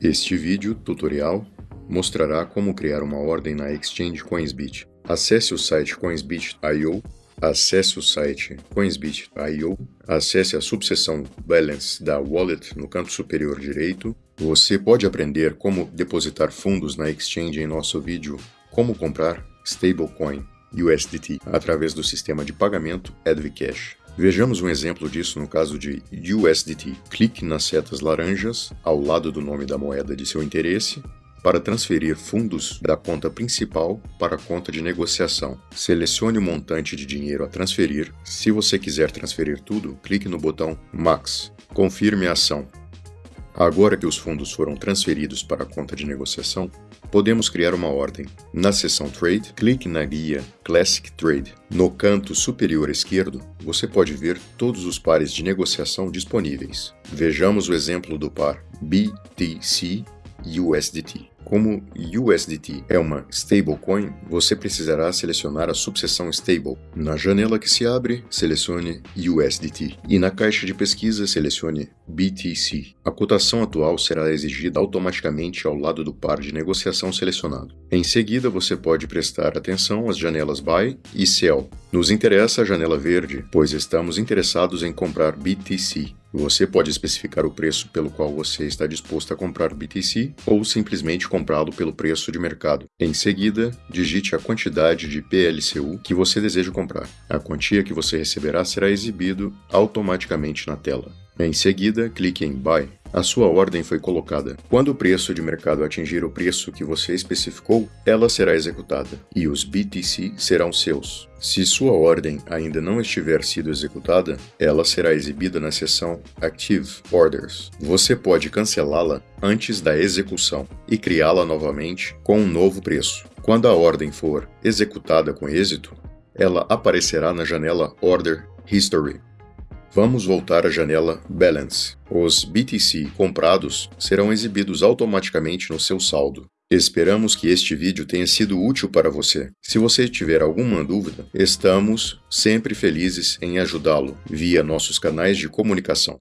Este vídeo tutorial mostrará como criar uma ordem na Exchange Coinsbit. Acesse o site coinsbit.io, acesse o site coinsbit.io, acesse a subseção Balance da Wallet no canto superior direito. Você pode aprender como depositar fundos na Exchange em nosso vídeo Como comprar Stablecoin USDT através do sistema de pagamento Advcash. Vejamos um exemplo disso no caso de USDT. Clique nas setas laranjas ao lado do nome da moeda de seu interesse para transferir fundos da conta principal para a conta de negociação. Selecione o montante de dinheiro a transferir. Se você quiser transferir tudo, clique no botão Max. Confirme a ação. Agora que os fundos foram transferidos para a conta de negociação, podemos criar uma ordem. Na seção Trade, clique na guia Classic Trade. No canto superior esquerdo, você pode ver todos os pares de negociação disponíveis. Vejamos o exemplo do par BTC USDT. Como USDT é uma stablecoin, você precisará selecionar a subseção Stable. Na janela que se abre, selecione USDT e na caixa de pesquisa selecione BTC. A cotação atual será exigida automaticamente ao lado do par de negociação selecionado. Em seguida, você pode prestar atenção às janelas Buy e Sell. Nos interessa a janela verde, pois estamos interessados em comprar BTC. Você pode especificar o preço pelo qual você está disposto a comprar BTC ou simplesmente comprá-lo pelo preço de mercado. Em seguida, digite a quantidade de PLCU que você deseja comprar. A quantia que você receberá será exibido automaticamente na tela. Em seguida, clique em Buy. A sua ordem foi colocada. Quando o preço de mercado atingir o preço que você especificou, ela será executada e os BTC serão seus. Se sua ordem ainda não estiver sido executada, ela será exibida na seção Active Orders. Você pode cancelá-la antes da execução e criá-la novamente com um novo preço. Quando a ordem for executada com êxito, ela aparecerá na janela Order History. Vamos voltar à janela Balance. Os BTC comprados serão exibidos automaticamente no seu saldo. Esperamos que este vídeo tenha sido útil para você. Se você tiver alguma dúvida, estamos sempre felizes em ajudá-lo via nossos canais de comunicação.